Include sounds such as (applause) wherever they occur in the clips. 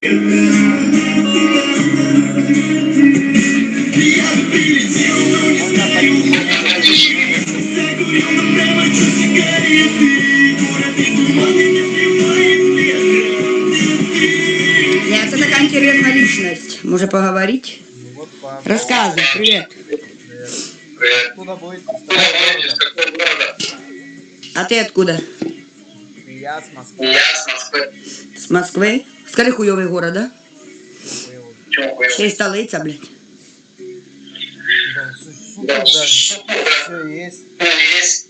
Нет, это такая интересная личность. Может поговорить? Рассказывай, привет. Откуда? Из какого города? А ты откуда? Я с Москвы. Я с Москвы. С Москвы? Скажи хуёвый город, да? Чё поел? Ще й столиця, блядь. Да, су- супер даже. Все есть. Есть.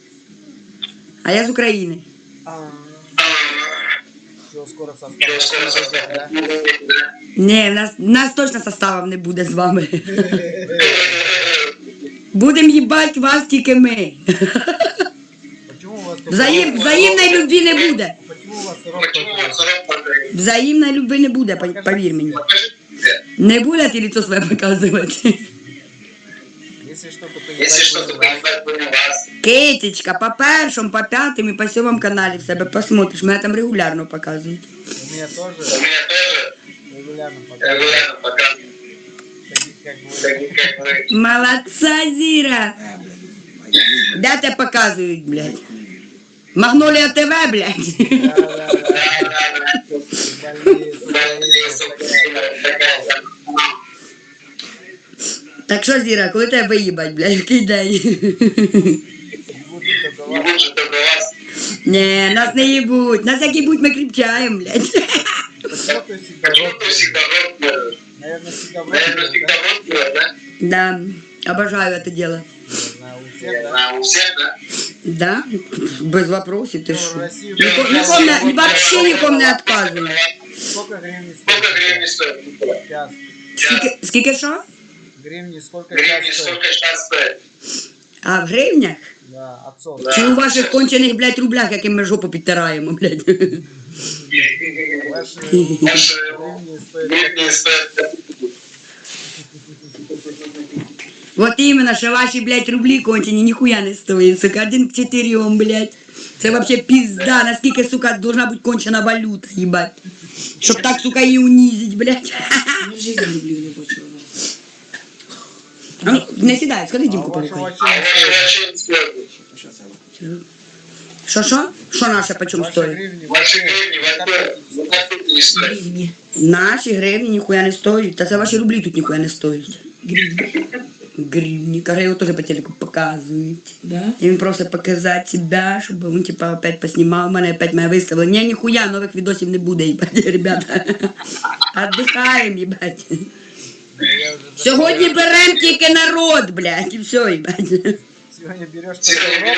А я з України. А, А, Все, скоро что состав. скоро состав да? будет, да? Ні, в нас, в нас точно составом не буде з вами. Будем їбать вас тільки ми. Почему у вас только- Взаєм, взаємної любві не буде. Почему у вас сырок Почему у только? вас сырок только? Взаємної любві не буде, по- повір мені. Покажите. Не буде ти лицо своє показувати. Если что-то Если что-то понимать, понимать, будем вас. Китечка, по першому, по п'ятому і по сьомому каналі в себе посмотриш. Мене там регулярно показують. у меня У тоже меня тоже регулярно показывают. регулярно показывают. Таких как бы. Такие, как вы. Молодца, Зіра! Де тебе показують, блядь? Магнолія ТВ, блядь. Да, да, да. Да-да-да. Больные, Больные, сука, сука, такая, да. Так що, Зіра, коли тебе виїбать, блядь, який день? Будут только Не вас. будет только вас. Ні, нас не їбуть. Нас як їбуть, ми кріпчаємо, блядь. Почему ты всегда Почему рот ты всегда рот делаешь? Наверное, всегда в Наверное, рот всегда делаешь, рот делаешь, да? Да, обожаю это дело. да? На, у всех, да? На, у всех, да? Да, без вопросов, ты Ну, в что? России Нико- уже никому не- вот вообще никому не отказываю. Сколько гривен Сколько стоит? гривен стоит? Час. Скільки, скільки що? Гривни сколько Гривен час стоит? сколько сейчас стоит? А в гривнях? Да, отцов. Да. Чи у ваших кончених, блядь, рублях, яким ми жопу підтираємо, блядь? Ваши Ваши гривни (laughs) Вот іменно, що ваші, блядь, рублі кончені ніхуя не стоїть, сука, один к чотирьом, блядь. Це вообще пізда, наскільки, сука, должна бути кончена валюта, їбать. Щоб так, сука, її унизить, блядь. В жизни рублів не бачила. А ну, не сідай, сходи, А Дімку у вашего полукай. А отчима ваши стоит? вообще не стоят. Щас я Що, що? Що наше почем Ваши стоїть? гривни Ваши вообще гривни вообще на на копейки не стоят. Гривні. Наші гривні ніхуя не стоять. Та це ваші рублі тут ніхуя не стоять. гривник. А его тоже по телеку показывают. Да? Им просто показать себя, чтобы он типа опять поснимал мене, опять меня выставила. Не, нихуя, новых видосов не буде, ебать, (laughs) ребята. Отдыхаем, ебать. Сегодня берем тільки народ, блядь, И все, ебать. Сьогодні береш тільки народ?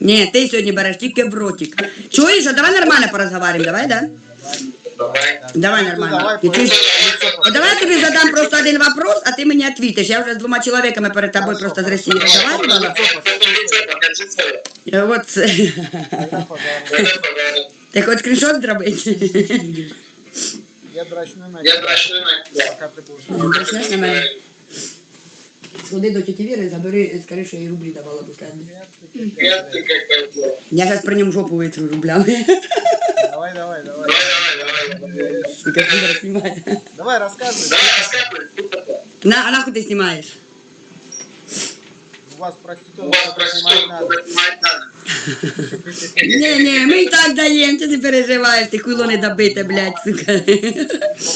Ні, ти сьогодні береш тільки в ротик. Чуєш, а давай нормально поразговариваем, давай, да? Давай. Давай Ну, нормально. давай, Ти чуєш? лицо А давай я тобі задам просто один вопрос, а ти мені відповіш. Я вже з двома чоловіками перед тобою просто з Росії розмовляла. Лицо покажи свое. І От (laughs) це. Тогда, пожалуйста. Это подарок. Ти хоч скріншот зробити? Я драчну на Я тебя, драчну на тебя. пока ты будешь. Драчнеш на мене? Сходи до тіті Віри, забери, скажи, що я їй рублі давала последні. Нет, ты какая-то. Я зараз при ньому жопу витру рублями. Давай, давай, давай. Давай, давай, давай. Сука, Віра знімає. Давай, рассказывай. Давай, рассказывай. что такое. На, а нахуй ти знімаєш? У вас У проституток вас только снимать надо. проститутку снимать надо. Ні, ні, ми і так даємо, ти не переживаєш, ти хуйло не добите, блядь, сука.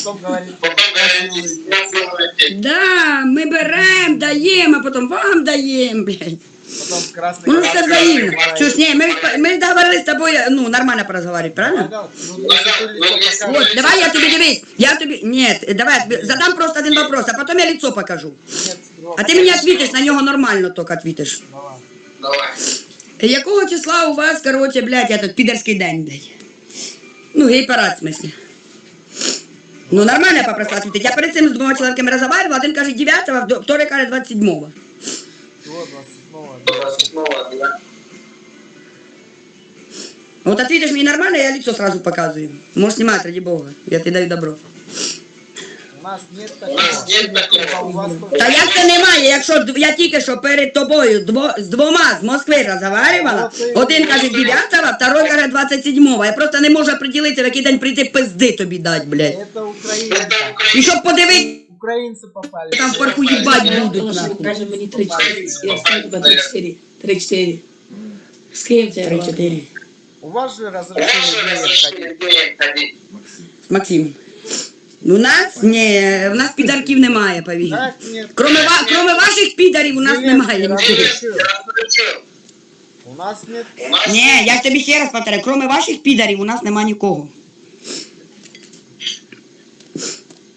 Потом говорить, Потом говорите, я сделаю Да, ми беремо, даємо, а потім вам даємо, блядь. потом красный Ну, красный це взаимно. бывает. Чушь, не, мы, мы договорились с тобой, ну, нормально поразговаривать, правильно? Да, ну, если ты лицо покажешь, Вот, давай я тебе дивись, я тебе, нет, давай, я тебе задам просто один вопрос, а потом я лицо покажу. нет, другого. А ты мне ответишь, на нього нормально только ответишь. Давай. Давай. Якого числа у вас, короче, блядь, этот підерський день, блядь? Ну, гей-парад, в смысле. Ну, нормально я попросила ответить. Я перед цим з двома чоловіками розговаривала, один каже 9-го, второй каже 27-го. Чего 27-го? Снова, да. Вот ответишь мне нормально, я лицо сразу показываю. Можешь снимать, ради бога. Я тебе даю добро. У нас нет У такого. нас нет такого. А у вас Та як це немає, якщо д- я тільки що перед тобою дво, з двома з Москви розговаривала, один каже 9, второй каже 27. Я просто не можу приділити, в який день прийти пизди тобі дать, блядь. Это Это украинцы. І Украина. щоб подивитися, Украинцы попали. там в парку їбать Я будуть положил, нахуй. каже мені 3-4. Я скажу тебе 3-4. 3-4. З ким це? 3-4. У вас же У вас разрешили же веер разрешили ходить. веер ходить. Максим. У нас ні, у нас підарків немає, повір. Так, нет. Кроме, ва, кроме ваших підарів у нас немає нічого. Разрешил. Разрешил. У нас нет. У нас Ні, я ж тобі ще раз повторяю, кроме ваших підарів у нас нема нікого.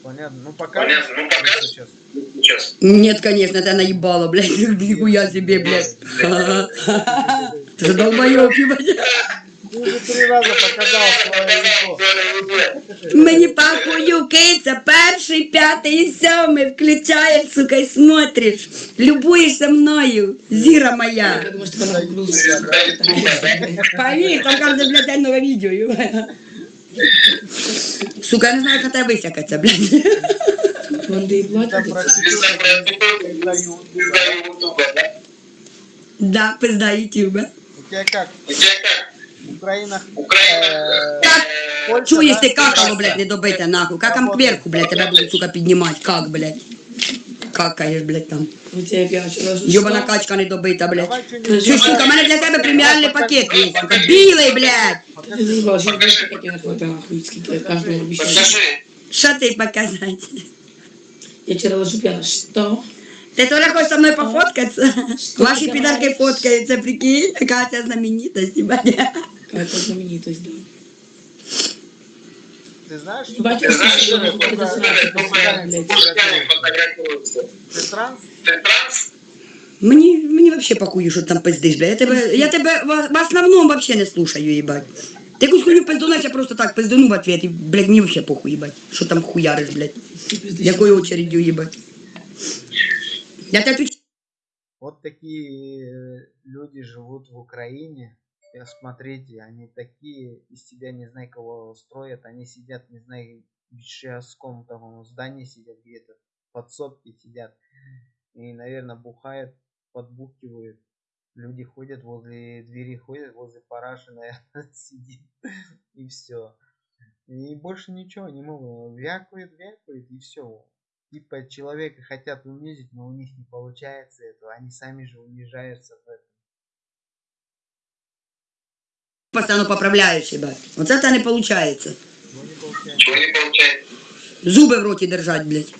Понятно. Ну пока. Понятно. Ну, пока. Сейчас. сейчас. Нет, конечно, это наебало, блядь, (laughs) нихуя себе, блядь. (laughs) Ты же долбоёб, ебать. Уже три раза показал свое лицо. Мені похую, киця, перший, п'ятий і сьомий включаєш, сука, і смотриш. Любуєшся мною, зіра моя. Я думаю, що тебе накрутився. Повір, там кожен, блядь, день нове відео. Сука, я не знаю, як тебе висякаться, блядь. Звезда Ютуба, да? Да, пизда ютуба. У тебя как? У тебя как? Украина. Украина. э, Как? Польша, Чуєш да, ти какало, Франция. блядь, не добите, нахуй. Какам кверху, блядь, тебе будуть, сука, піднімати. Как, блядь? Какаєш, блядь, там. У тебе я вчора Йобана качка не добита, блядь. Давай что-нибудь. Чуєш, сука, у мене для тебе преміальний пакет є, сука. Білий, блядь. Ти заїбала, що я пакети не хватає нахуй, скільки я кожного обіцяю. Покажи. Що ти показати? Я вчора ложу п'яна. Що? Ти Толя хочеш со мною пофоткатися? Ваші підарки фоткаються, прикинь, Катя знаменитость, ебать. Какая-то знаменитость, да. Ты знаешь, что Батя, Ты знаешь, что что это такое? это сразу посылает, блядь. Мужчины фотографируются. ты транс? Ты транс? Мені, мені вообще похуй, що ти там пиздиш, бля. Я тебе, я тебе в, в основному вообще не слушаю, їбать. Ти якусь хуйню пизду, я просто так пиздану в ответ, і, блядь, мені вообще похуй, їбать. Що там хуяриш, блядь. Якою очередью, їбать. Я тебе отвечаю. Вот такие э, люди живут в Украине. Смотрите, они такие из себя не знаю кого строят. Они сидят, не знаю, в частском там здании сидят где-то, в подсобке сидят. И, наверное, бухают, подбухивают. Люди ходят возле двери, ходят возле параши, (laughs) наверное, сидит. И все. И больше ничего не могут. Вякают, вякают, и все. Типа человека хотят унизить, но у них не получается этого. Они сами же унижаются в этом. Постоянно поправляєш, їбать. Оце в тебе не виходить. Но не получается. Чего не получается? Зуби в роті держать, блядь.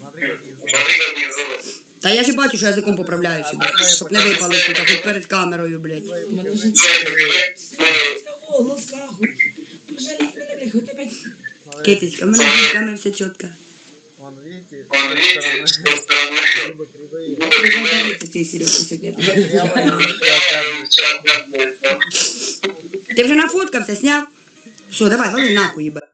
Смотри, какие зубы. Смотри, какие зубы. Та я ж і бачу, що язиком поправляю, їбать. Щоб не випали, сука, тут перед камерою, блядь. Твои У мене покажи. вже Твои покажи. О, ласкаху. Пожалій мене, блядь, хоч опять. Смотри, Китечка, в мене з камери все чітко. Вон, видите, с Вон, той видите, с стороны той стороны. зубы кривые. Це ти, Сережка, сьогодні. Я Ти вже нафоткався, сняв? Все, давай, вали нахуй, їбать.